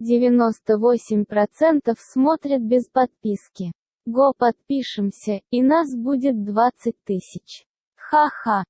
98% смотрят без подписки. Го подпишемся, и нас будет 20 тысяч. Ха-ха.